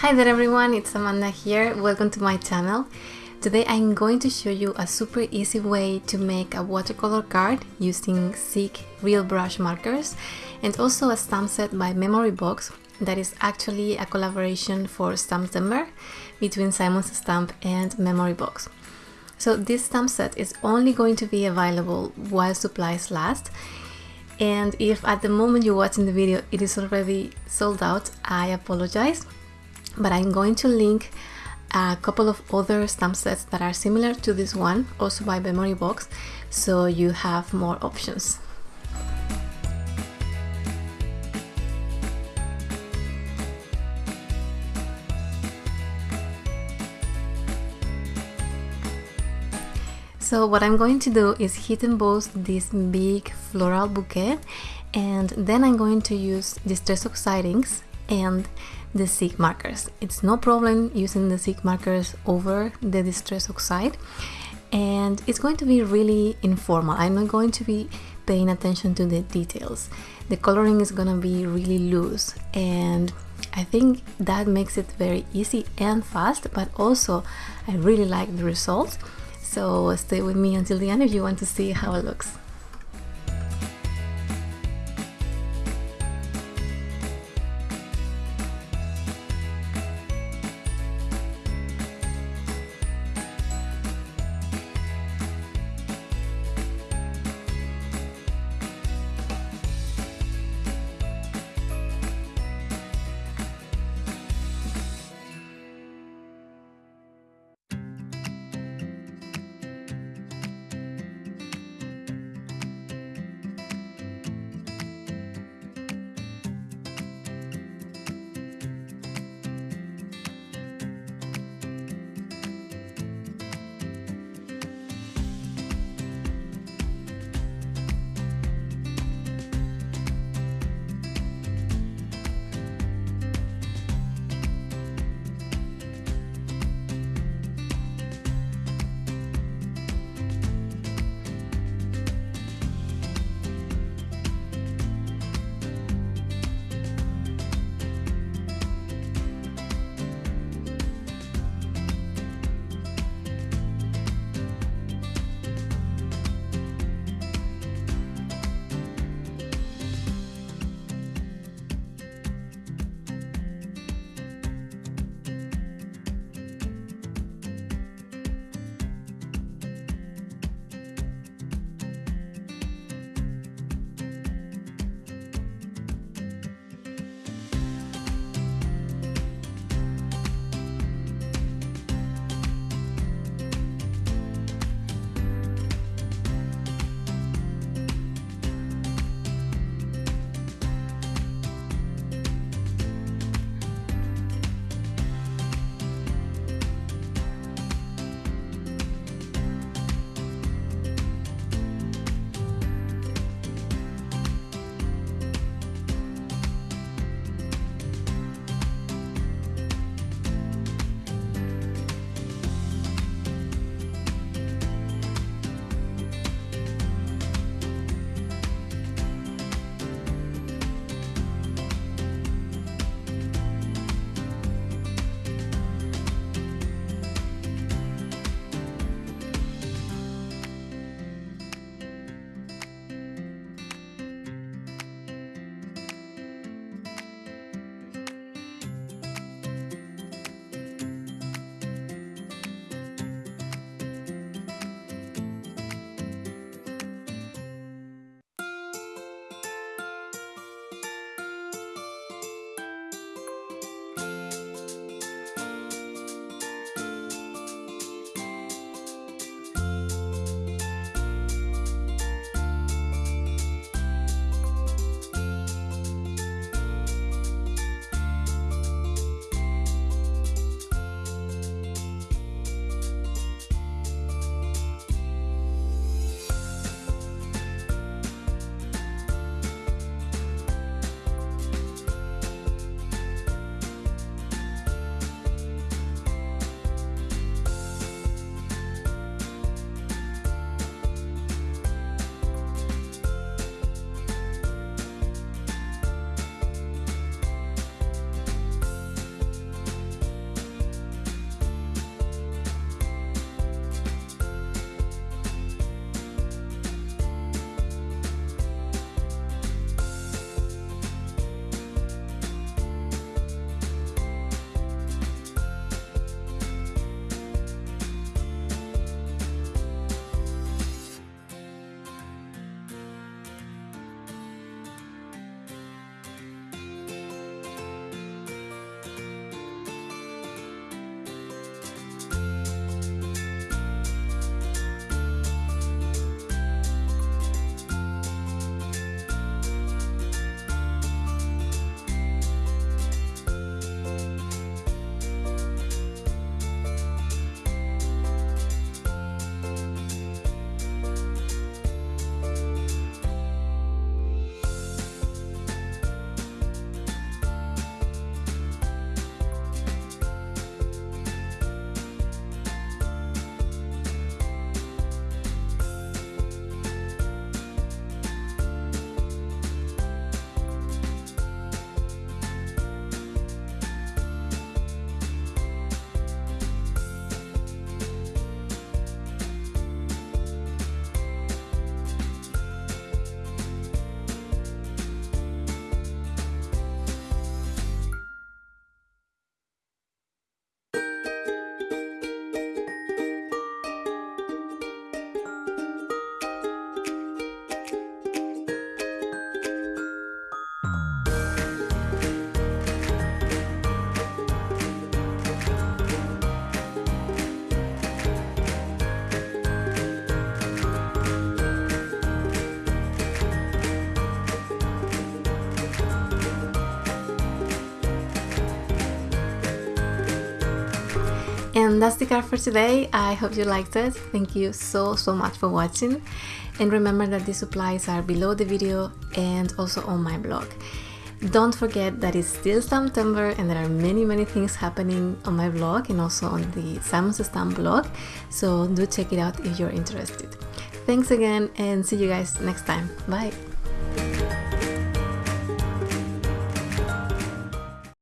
Hi there everyone, it's Amanda here. Welcome to my channel. Today I'm going to show you a super easy way to make a watercolor card using Zig Real Brush markers and also a stamp set by Memory Box that is actually a collaboration for Stamptember between Simon Says Stamp and Memory Box. So this stamp set is only going to be available while supplies last and if at the moment you're watching the video it is already sold out, I apologize but I'm going to link a couple of other stamp sets that are similar to this one, also by Memory Box, so you have more options. So what I'm going to do is heat emboss this big floral bouquet and then I'm going to use Distress Oxide inks and the Zig markers. It's no problem using the Zig markers over the Distress Oxide and it's going to be really informal. I'm not going to be paying attention to the details. The coloring is gonna be really loose and I think that makes it very easy and fast but also I really like the results so stay with me until the end if you want to see how it looks. And that's the card for today. I hope you liked it. Thank you so, so much for watching. And remember that the supplies are below the video and also on my blog. Don't forget that it's still September and there are many, many things happening on my blog and also on the Simon Says Stamp blog. So do check it out if you're interested. Thanks again and see you guys next time. Bye.